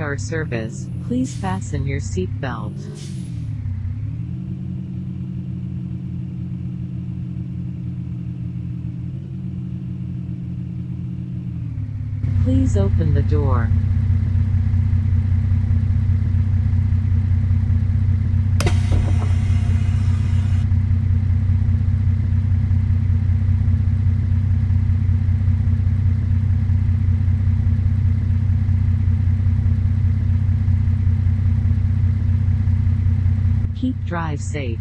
our service, please fasten your seatbelt. Please open the door. Keep drive safe.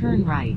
Turn right.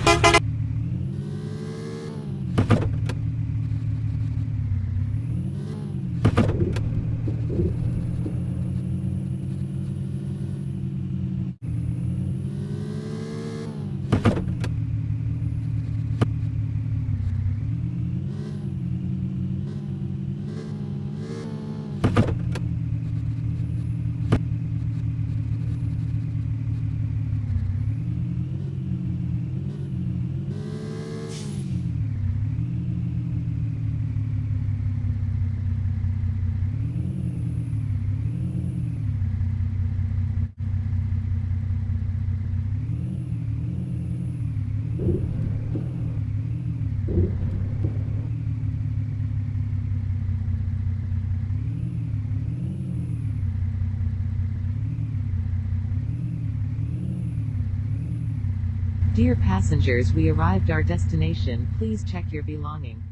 Dear passengers we arrived our destination please check your belonging.